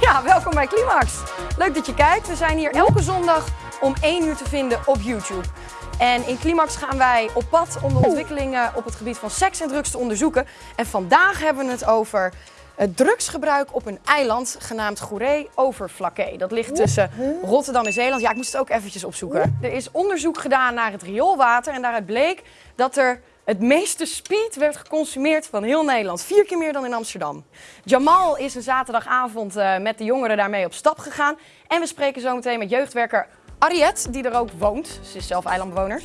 Ja, welkom bij Climax. Leuk dat je kijkt. We zijn hier elke zondag om 1 uur te vinden op YouTube. En in Climax gaan wij op pad om de ontwikkelingen op het gebied van seks en drugs te onderzoeken. En vandaag hebben we het over het drugsgebruik op een eiland genaamd Goeree Overflakkee. Dat ligt tussen Rotterdam en Zeeland. Ja, ik moest het ook eventjes opzoeken. Er is onderzoek gedaan naar het rioolwater en daaruit bleek dat er het meeste speed werd geconsumeerd van heel Nederland. Vier keer meer dan in Amsterdam. Jamal is een zaterdagavond uh, met de jongeren daarmee op stap gegaan. En we spreken zo meteen met jeugdwerker Ariette, die er ook woont. Ze is zelf eilandbewoner.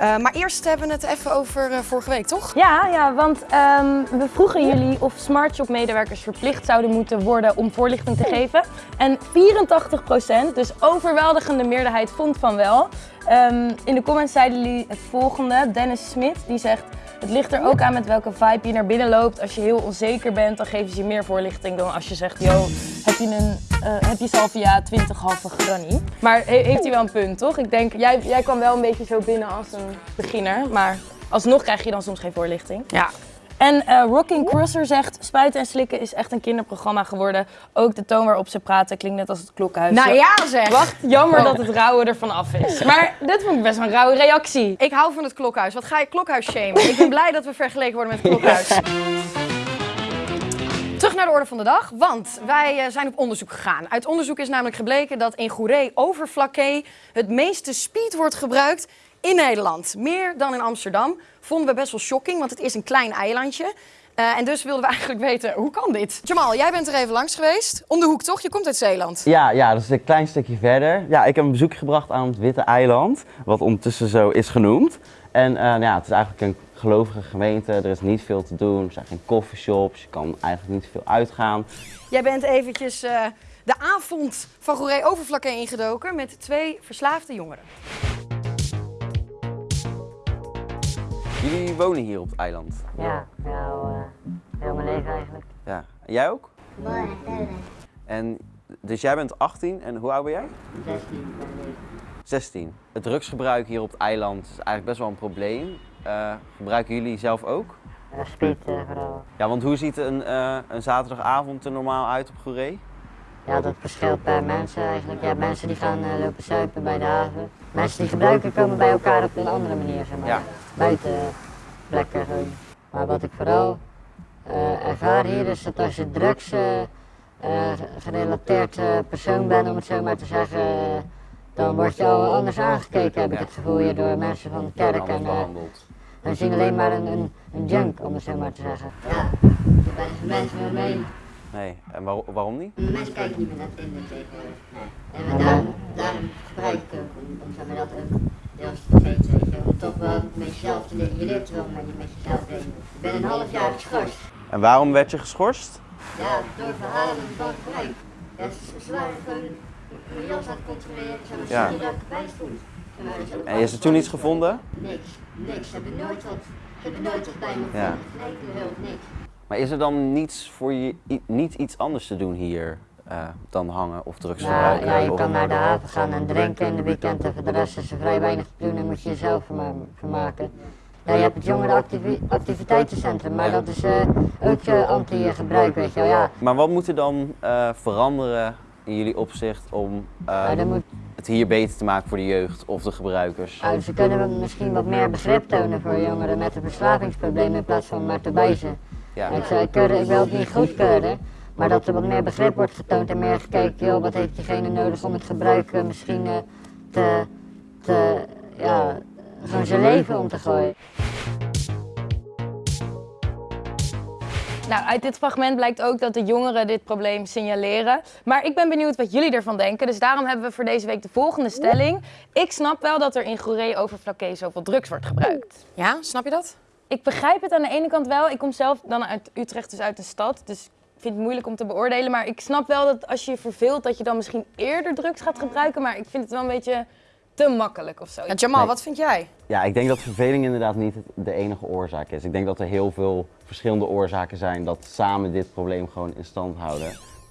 Uh, maar eerst hebben we het even over uh, vorige week, toch? Ja, ja want um, we vroegen jullie of smartshop medewerkers verplicht zouden moeten worden om voorlichting te geven. En 84%, dus overweldigende meerderheid, vond van wel. Um, in de comments zeiden jullie het volgende. Dennis Smit, die zegt... Het ligt er ook aan met welke vibe je naar binnen loopt. Als je heel onzeker bent, dan geven ze je meer voorlichting dan als je zegt... Yo, heb je, een, uh, heb je salvia 20 halve granny? Maar he heeft hij wel een punt, toch? Ik denk, jij, jij kwam wel een beetje zo binnen als een beginner. Maar alsnog krijg je dan soms geen voorlichting. Ja. En uh, Rocking Crosser zegt, spuiten en slikken is echt een kinderprogramma geworden. Ook de toon waarop ze praten klinkt net als het klokhuis. Nou ja zeg! Wacht, jammer oh. dat het rauwe ervan af is. Maar dit vond ik best wel een rauwe reactie. Ik hou van het klokhuis. Wat ga je klokhuis shamen? ik ben blij dat we vergeleken worden met het klokhuis. Naar de orde van de dag, want wij uh, zijn op onderzoek gegaan. Uit onderzoek is namelijk gebleken dat in Goeree Overflakkee het meeste speed wordt gebruikt in Nederland. Meer dan in Amsterdam. Vonden we best wel shocking, want het is een klein eilandje. Uh, en dus wilden we eigenlijk weten, hoe kan dit? Jamal, jij bent er even langs geweest. Om de hoek toch? Je komt uit Zeeland. Ja, ja dat is een klein stukje verder. Ja, ik heb een bezoek gebracht aan het Witte Eiland, wat ondertussen zo is genoemd. En uh, ja, het is eigenlijk een gelovige gemeente, er is niet veel te doen, er zijn geen coffeeshops, je kan eigenlijk niet veel uitgaan. Jij bent eventjes uh, de avond van Goeree Overvlakke ingedoken met twee verslaafde jongeren. Jullie wonen hier op het eiland? Ja, nou, uh, heel mijn leven eigenlijk. Ja, en jij ook? Nee, nee. En dus jij bent 18 en hoe oud ben jij? 16 ben ik. 16. Het drugsgebruik hier op het eiland is eigenlijk best wel een probleem. Uh, gebruiken jullie zelf ook? Uh, vooral. Ja, want hoe ziet een, uh, een zaterdagavond er normaal uit op Goeree? Ja, dat verschilt per mensen eigenlijk. Ja, mensen die gaan uh, lopen zuipen bij de haven. Mensen die gebruiken komen bij elkaar op een andere manier, zeg maar. Ja. Buiten plekken gewoon. Maar wat ik vooral ervaar hier is dat als je drugs gerelateerd persoon bent, om het zo maar te zeggen, dan word je al anders aangekeken, heb ik het gevoel hier door mensen van de kerk. En, we zien alleen maar een, een, een junk, om het zo maar te zeggen. Ja, je bent mensen meer mee. Nee, en waar, waarom niet? De mensen kijken niet meer naar Tinder tegenwoordig. Nee. En daarom, daarom gebruik ik ook, om, om zo dat ook deels te weet je. Om toch wel met jezelf te leren. Je leert wel met, met jezelf leren. Ik ben een half jaar geschorst. En waarom werd je geschorst? Ja, door verhalen van gebruik. Ja, ze, ze waren gewoon mijn jas aan het controleren, zo ja. je dat ik erbij stond. En is er toen iets gevonden? Niks, niks. Ze hebben nooit wat, hebben nooit wat bij me gevonden. Ja. Hulp, niks. Maar is er dan niets voor je, niet iets anders te doen hier uh, dan hangen of drugs ja, gebruiken? Ja, je kan naar de haven gaan en drinken in de weekend en voor de rest is er vrij weinig te doen en moet je jezelf vermaken. Ja, je hebt het jongerenactiviteitencentrum, maar dat is uh, ook uh, anti-gebruik, weet je wel. Ja. Maar wat moet er dan veranderen in jullie opzicht om ja, moet... het hier beter te maken voor de jeugd of de gebruikers? Nou, ze kunnen misschien wat meer begrip tonen voor jongeren met een verslavingsprobleem in plaats van maar te wijzen. Ja. Ik, zei, ik, ik wil het niet goedkeuren, maar dat er wat meer begrip wordt getoond en meer gekeken, joh, wat heeft diegene nodig om het gebruiken misschien uh, te, te, ja, gewoon zijn leven om te gooien. Nou, uit dit fragment blijkt ook dat de jongeren dit probleem signaleren. Maar ik ben benieuwd wat jullie ervan denken. Dus daarom hebben we voor deze week de volgende stelling. Ik snap wel dat er in Goeree Overflakkee zoveel drugs wordt gebruikt. Ja, snap je dat? Ik begrijp het aan de ene kant wel. Ik kom zelf dan uit Utrecht, dus uit een stad. Dus ik vind het moeilijk om te beoordelen. Maar ik snap wel dat als je je verveelt, dat je dan misschien eerder drugs gaat gebruiken. Maar ik vind het wel een beetje te makkelijk of zo. Ja, Jamal, wat vind jij? Ja, ik denk dat verveling inderdaad niet de enige oorzaak is. Ik denk dat er heel veel verschillende oorzaken zijn dat samen dit probleem gewoon in stand houden.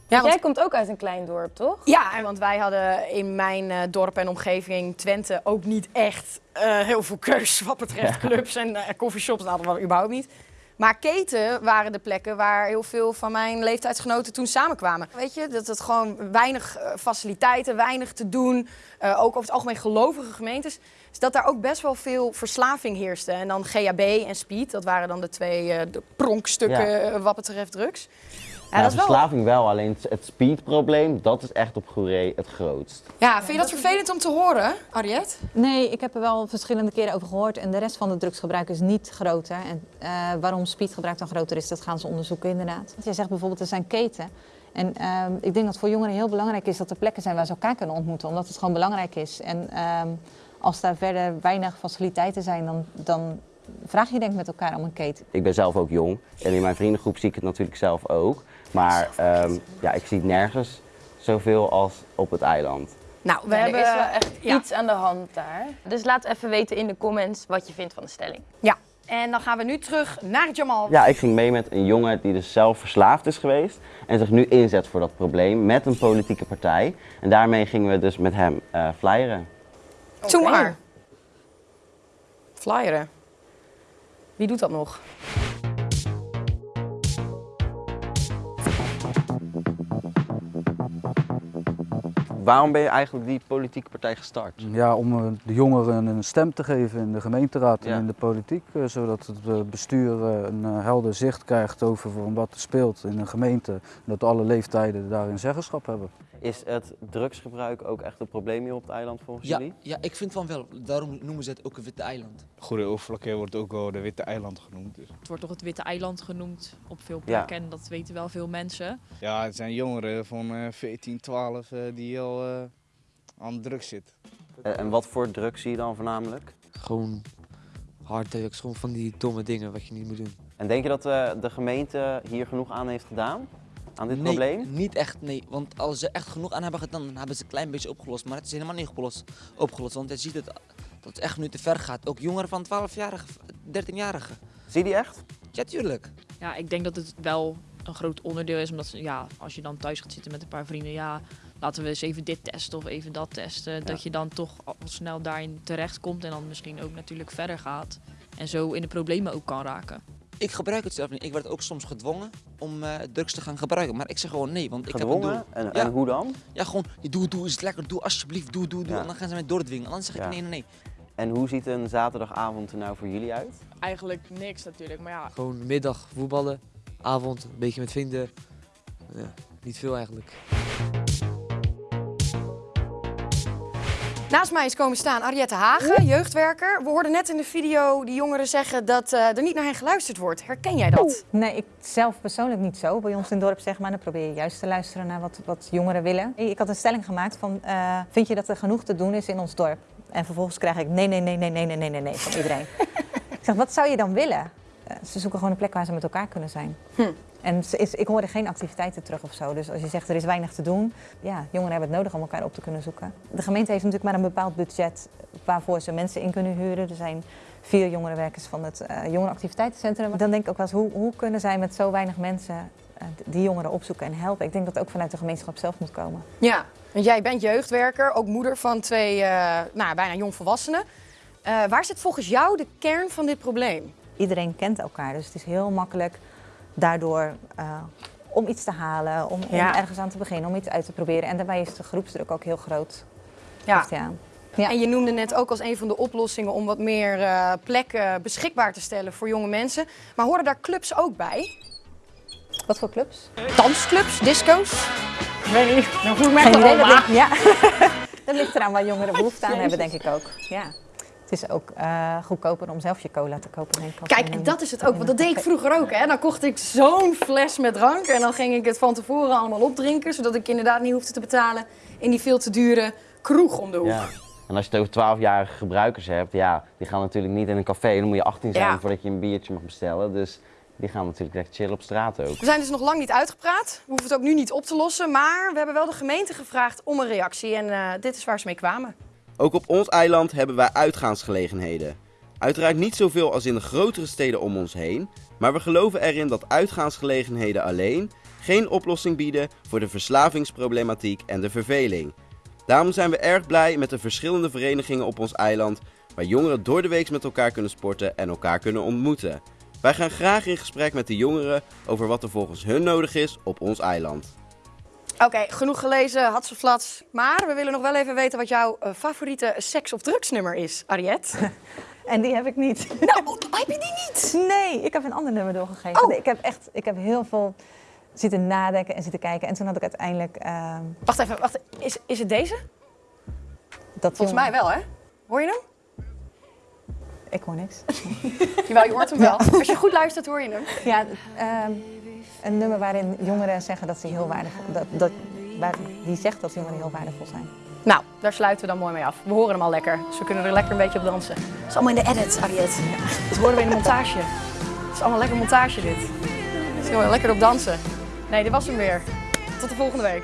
Ja, want... Jij komt ook uit een klein dorp, toch? Ja, want wij hadden in mijn uh, dorp en omgeving Twente ook niet echt uh, heel veel keus wat betreft clubs en uh, coffeeshops. Dat hadden we überhaupt niet. Maar keten waren de plekken waar heel veel van mijn leeftijdsgenoten toen samenkwamen. Weet je, dat het gewoon weinig eh, faciliteiten, weinig te doen. eh, ook over het algemeen gelovige gemeentes. Dus dat daar ook best wel veel verslaving heerste. En dan GHB en speed, dat waren dan de twee eh, de pronkstukken Ja. wat betreft drugs. Ja, Ja, dat is wel... verslaving wel, alleen het- speedprobleem, dat is echt op Goeree het grootst. ja, vind je dat vervelend om te horen, Ariette? Nee, ik heb er wel verschillende keren over gehoord. En de rest van het drugsgebruik is niet groter. En eh, waarom speedgebruik dan groter is, dat gaan ze onderzoeken inderdaad. Want jij zegt bijvoorbeeld, er zijn keten. En ehm, ik denk dat voor jongeren heel belangrijk is dat er plekken zijn waar ze elkaar kunnen ontmoeten. Omdat het gewoon belangrijk is. En ehm, als daar verder weinig faciliteiten zijn, dan, dan vraag je denk ik met elkaar om een keten. Ik ben zelf ook jong en in mijn vriendengroep zie ik het natuurlijk zelf ook. Maar ehm, ja, ik zie het nergens zoveel als op het eiland. Nou, we Ja, hebben er is wel echt ja. iets aan de hand daar. Dus laat even weten in de comments wat je vindt van de stelling. Ja, en dan gaan we nu terug naar Jamal. Ja, ik ging mee met een jongen die dus zelf verslaafd is geweest en zich nu inzet voor dat probleem met een politieke partij. En daarmee gingen we dus met hem eh flyeren. Doe Oké. maar. Flyeren. Wie doet dat nog? Waarom ben je eigenlijk die politieke partij gestart? Ja, om eh, de jongeren een stem te geven in de gemeenteraad Ja. en in de politiek. eh, Zodat het eh, bestuur een helder zicht krijgt over van wat er speelt in een gemeente. En dat alle leeftijden daarin zeggenschap hebben. Is het drugsgebruik ook echt een probleem hier op het eiland volgens Ja, jullie? ja, ik vind van wel. Daarom noemen ze het ook een witte eiland. Goede Overflakkee wordt ook wel de Witte Eiland genoemd. Dus. Het wordt toch het Witte Eiland genoemd op veel Ja. plekken en dat weten wel veel mensen. Ja, het zijn jongeren van eh 14, 12 eh, die al eh, aan drugs zitten. Eh, en wat voor drugs zie je dan voornamelijk? Gewoon harddrugs, gewoon van die domme dingen wat je niet moet doen. En denk je dat eh, de gemeente hier genoeg aan heeft gedaan? Aan dit nee, probleem? niet echt, nee. Want als ze echt genoeg aan hebben gedaan, dan hebben ze een klein beetje opgelost. Maar het is helemaal niet opgelost. opgelost want je ziet het, dat het echt nu te ver gaat. Ook jongeren van 12-jarigen, 13-jarigen. Zie je die echt? Ja, tuurlijk. Ja, ik denk dat het wel een groot onderdeel is, omdat ze- ja, als je dan thuis gaat zitten met een paar vrienden, ja, laten we eens even dit testen of even dat testen. Dat je dan toch al snel daarin terechtkomt en dan misschien ook natuurlijk verder gaat. En zo in de problemen ook kan raken. Ik gebruik het zelf niet. Ik werd ook soms gedwongen om eh, drugs te gaan gebruiken. Maar ik zeg gewoon nee, want ik heb een doel. En, Ja. en hoe dan? Ja, gewoon, doe, doe, is het lekker, doe alsjeblieft, doe, doe, doe. Ja. En dan gaan ze mij doordwingen. En dan zeg ik Ja. nee, nee, nee. En hoe ziet een zaterdagavond er nou voor jullie uit? Eigenlijk niks natuurlijk, maar ja, Gewoon middag voetballen, avond een beetje met vrienden. Ja, niet veel eigenlijk. Naast mij is komen staan Ariette Hagen, jeugdwerker. We hoorden net in de video die jongeren zeggen dat eh, er niet naar hen geluisterd wordt. Herken jij dat? Nee, ik zelf persoonlijk niet zo. Bij ons in het dorp zeg maar, dan probeer je juist te luisteren naar wat, wat jongeren willen. Ik had een stelling gemaakt van, eh, vind je dat er genoeg te doen is in ons dorp? En vervolgens krijg ik nee, nee, nee, nee, nee, nee, nee, nee, nee van iedereen. ik zeg, wat zou je dan willen? Eh, ze zoeken gewoon een plek waar ze met elkaar kunnen zijn. Hm. En ze is, ik hoorde geen activiteiten terug of zo. Dus als je zegt er is weinig te doen, ja, jongeren hebben het nodig om elkaar op te kunnen zoeken. De gemeente heeft natuurlijk maar een bepaald budget waarvoor ze mensen in kunnen huren. Er zijn vier jongerenwerkers van het eh jongerenactiviteitencentrum. Dan denk ik ook wel eens, hoe, hoe kunnen zij met zo weinig mensen eh, die jongeren opzoeken en helpen? Ik denk dat het ook vanuit de gemeenschap zelf moet komen. Ja, want jij bent jeugdwerker, ook moeder van twee nou, bijna jongvolwassenen. Eh waar zit volgens jou de kern van dit probleem? Iedereen kent elkaar, dus het is heel makkelijk daardoor eh, om iets te halen, om, om ergens aan te beginnen, om iets uit te proberen. En daarbij is de groepsdruk ook heel groot. Ja. Hij aan. Ja. En je noemde net ook als een van de oplossingen om wat meer eh, plekken beschikbaar te stellen voor jonge mensen. Maar horen daar clubs ook bij? Wat voor clubs? Dansclubs, disco's? Ik weet niet, dan voel ik me echt Geen idee, dat ligt, ja. dat ligt eraan waar jongeren behoefte aan hebben, denk ik ook. Ja. Het is ook eh, goedkoper om zelf je cola te kopen. Denk ik, Kijk, en dat is het ook, want dat deed ik vroeger ook. Hè. Dan kocht ik zo'n fles met drank en dan ging ik het van tevoren allemaal opdrinken, zodat ik inderdaad niet hoefde te betalen in die veel te dure kroeg om de hoek. Ja. En als je het over 12-jarige gebruikers hebt, ja, die gaan natuurlijk niet in een café. Dan moet je 18 zijn Ja. voordat je een biertje mag bestellen. Dus die gaan natuurlijk echt chillen op straat ook. We zijn dus nog lang niet uitgepraat. We hoeven het ook nu niet op te lossen. Maar we hebben wel de gemeente gevraagd om een reactie. En eh, dit is waar ze mee kwamen. Ook op ons eiland hebben wij uitgaansgelegenheden. Uiteraard niet zoveel als in de grotere steden om ons heen, maar we geloven erin dat uitgaansgelegenheden alleen geen oplossing bieden voor de verslavingsproblematiek en de verveling. Daarom zijn we erg blij met de verschillende verenigingen op ons eiland, waar jongeren door de week met elkaar kunnen sporten en elkaar kunnen ontmoeten. Wij gaan graag in gesprek met de jongeren over wat er volgens hun nodig is op ons eiland. Oké, genoeg gelezen, hatseflats. Maar we willen nog wel even weten wat jouw eh, favoriete seks- of drugsnummer is, Ariette. En die heb ik niet. nou, heb je die niet? Nee, ik heb een ander nummer doorgegeven. Oh. Nee, Ik heb echt, ik heb heel veel zitten nadenken en zitten kijken. En toen had ik uiteindelijk... ehm, Wacht even, wacht. Is, is het deze? dat Volgens mij wel, hè? Hoor je hem? Ik hoor niks. Jawel, je hoort hem wel. Als je goed luistert, hoor je hem. Ja, ehm, een nummer waarin jongeren zeggen dat ze heel waardevol... Dat, dat, waar, die zegt dat jongeren heel waardevol zijn. Nou, daar sluiten we dan mooi mee af. We horen hem al lekker, dus we kunnen er lekker een beetje op dansen. Het is allemaal in de edit, Ariette. Dat horen we in de montage. Het is allemaal lekker montage, dit. Dus kunnen we lekker op dansen. Nee, dit was hem weer. Tot de volgende week.